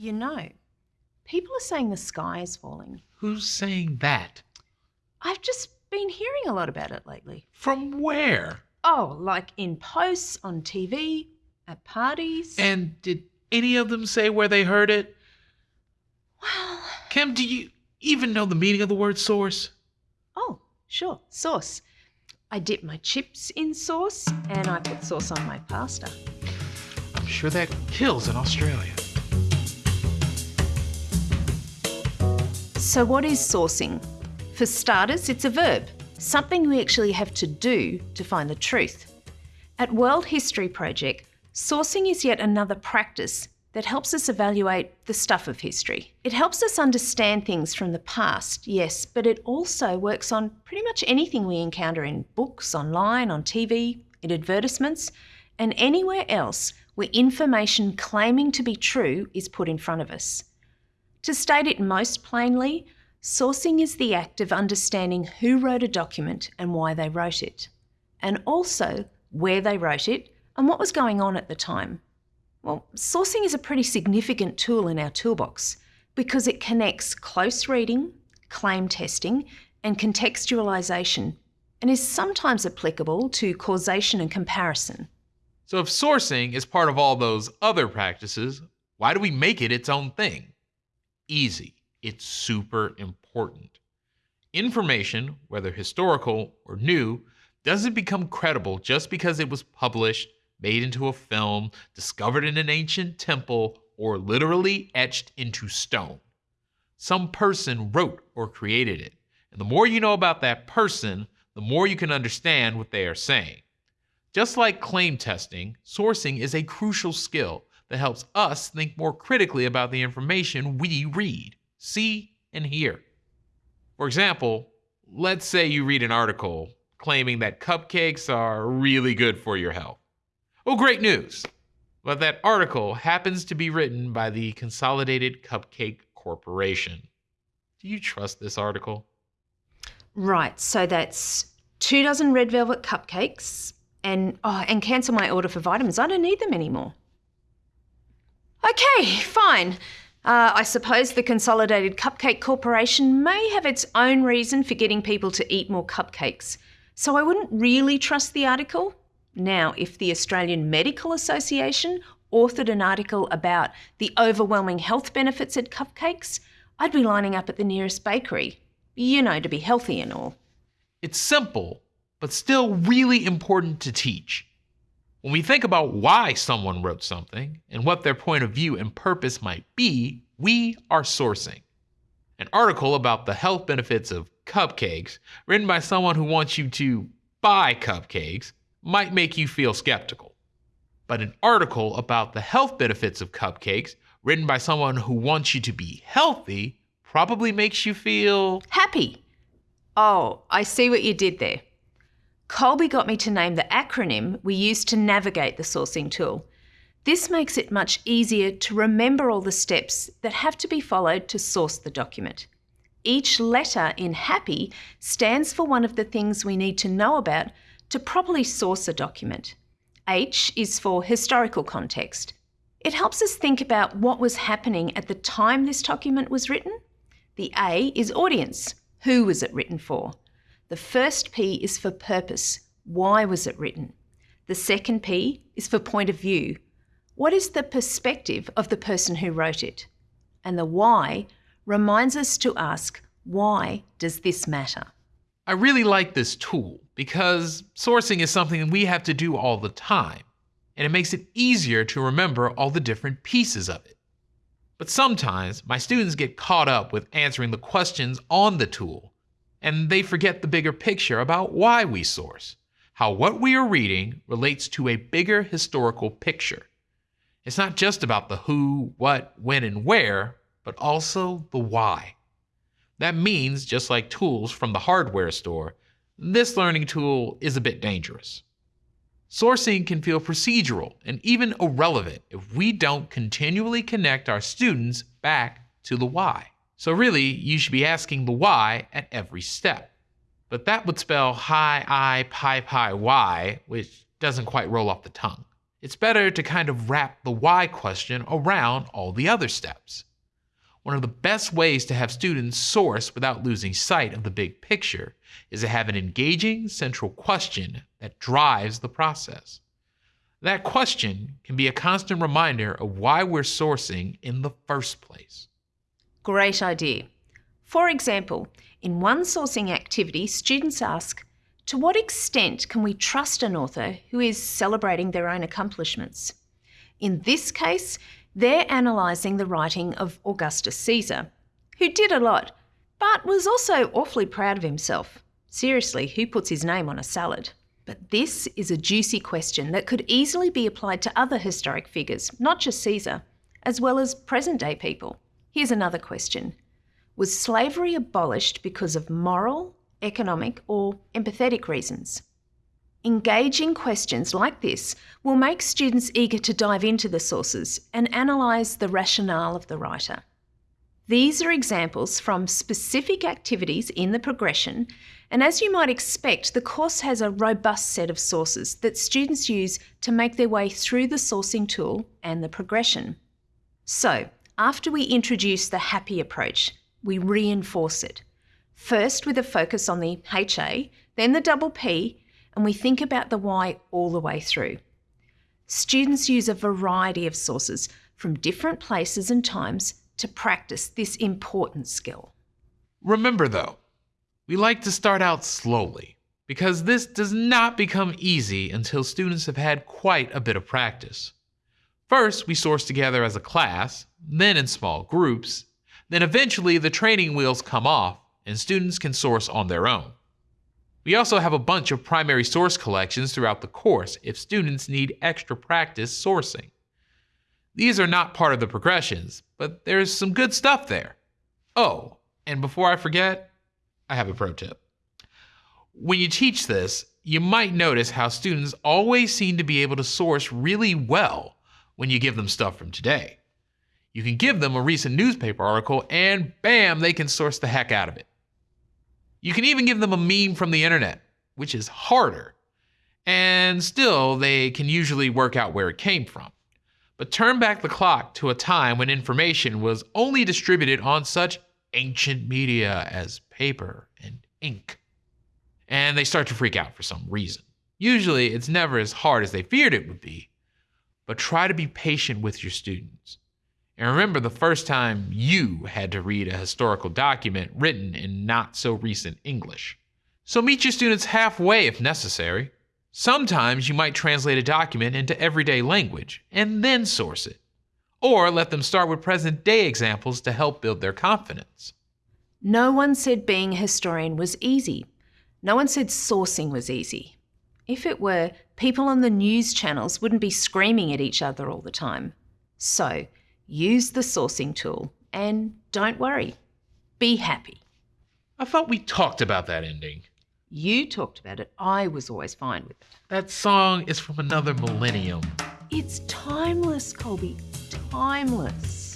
You know, people are saying the sky is falling. Who's saying that? I've just been hearing a lot about it lately. From where? Oh, like in posts, on TV, at parties. And did any of them say where they heard it? well, Kim, do you even know the meaning of the word source? oh, sure, sauce. I dip my chips in sauce and I put sauce on my pasta. I'm sure that kills in Australia. So, what is sourcing? For starters, it's a verb, something we actually have to do to find the truth. At World History Project, sourcing is yet another practice that helps us evaluate the stuff of history. It helps us understand things from the past, yes, but it also works on pretty much anything we encounter in books, online, on TV, in advertisements, and anywhere else where information claiming to be true is put in front of us. To state it most plainly, sourcing is the act of understanding who wrote a document and why they wrote it, and also where they wrote it and what was going on at the time. Well, sourcing is a pretty significant tool in our toolbox because it connects close reading, claim testing, and contextualisation, and is sometimes applicable to causation and comparison. So, if sourcing is part of all those other practices, why do we make it its own thing? Easy. It's super important. Information, whether historical or new, doesn't become credible just because it was published, made into a film, discovered in an ancient temple, or literally etched into stone. Some person wrote or created it. And the more you know about that person, the more you can understand what they are saying. Just like claim testing, sourcing is a crucial skill that helps us think more critically about the information we read, see, and hear. For example, let's say you read an article claiming that cupcakes are really good for your health. Oh, great news! But that article happens to be written by the Consolidated Cupcake Corporation. Do you trust this article? Right, so that's two dozen red velvet cupcakes and oh, and cancel my order for vitamins. I don't need them anymore. Okay, fine. Uh, I suppose the Consolidated Cupcake Corporation may have its own reason for getting people to eat more cupcakes, so I wouldn't really trust the article. Now, if the Australian Medical Association authored an article about the overwhelming health benefits at cupcakes, I'd be lining up at the nearest bakery. You know, to be healthy and all. It's simple, but still really important to teach. When we think about why someone wrote something and what their point of view and purpose might be, we are sourcing. An article about the health benefits of cupcakes, written by someone who wants you to buy cupcakes, might make you feel skeptical. But an article about the health benefits of cupcakes, written by someone who wants you to be healthy, probably makes you feel Happy. Oh, I see what you did there. Colby got me to name the acronym we use to navigate the sourcing tool. This makes it much easier to remember all the steps that have to be followed to source the document. Each letter in HAPPY stands for one of the things we need to know about to properly source a document. H is for historical context. It helps us think about what was happening at the time this document was written. The A is audience. Who was it written for? The first P is for purpose. Why was it written? The second P is for point of view. What is the perspective of the person who wrote it? And the why reminds us to ask, why does this matter? I really like this tool because sourcing is something we have to do all the time, and it makes it easier to remember all the different pieces of it. But sometimes my students get caught up with answering the questions on the tool, and they forget the bigger picture about why we source, how what we are reading relates to a bigger historical picture. It's not just about the who, what, when, and where, but also the why. That means, just like tools from the hardware store, this learning tool is a bit dangerous. Sourcing can feel procedural and even irrelevant if we don't continually connect our students back to the why. So, really, you should be asking the why at every step. But that would spell hi, I, pi, pi, y, which doesn't quite roll off the tongue. it's better to kind of wrap the why question around all the other steps. One of the best ways to have students source without losing sight of the big picture is to have an engaging central question that drives the process. That question can be a constant reminder of why we're sourcing in the first place. Great idea. For example, in one sourcing activity, students ask, to what extent can we trust an author who is celebrating their own accomplishments? In this case, they're analysing the writing of Augustus Caesar, who did a lot, but was also awfully proud of himself. Seriously, who puts his name on a salad? But this is a juicy question that could easily be applied to other historic figures, not just Caesar, as well as present day people. Here's another question Was slavery abolished because of moral, economic, or empathetic reasons. Engaging questions like this will make students eager to dive into the sources and analyse the rationale of the writer. These are examples from specific activities in the progression, and as you might expect, the course has a robust set of sources that students use to make their way through the sourcing tool and the progression. So, after we introduce the happy approach, we reinforce it first with a focus on the HA, then the double P, and we think about the why all the way through. Students use a variety of sources from different places and times to practice this important skill. Remember though, we like to start out slowly because this does not become easy until students have had quite a bit of practice. First, we source together as a class, then in small groups, then eventually the training wheels come off and students can source on their own. We also have a bunch of primary source collections throughout the course if students need extra practice sourcing. These are not part of the progressions, but there's some good stuff there. Oh, and before I forget, I have a pro tip. When you teach this, you might notice how students always seem to be able to source really well when you give them stuff from today. You can give them a recent newspaper article, and bam, they can source the heck out of it. You can even give them a meme from the internet, which is harder. And still, they can usually work out where it came from. But turn back the clock to a time when information was only distributed on such ancient media as paper and ink. And they start to freak out for some reason. Usually, it's never as hard as they feared it would be, but try to be patient with your students. And remember the first time you had to read a historical document written in not so recent English. So meet your students halfway if necessary. Sometimes you might translate a document into everyday language and then source it. Or let them start with present day examples to help build their confidence. No one said being a historian was easy. No one said sourcing was easy. If it were, people on the news channels wouldn't be screaming at each other all the time. So, use the sourcing tool, and don't worry, be happy. I thought we talked about that ending. You talked about it. I was always fine with it. That song is from another millennium. It's timeless, Colby. Timeless.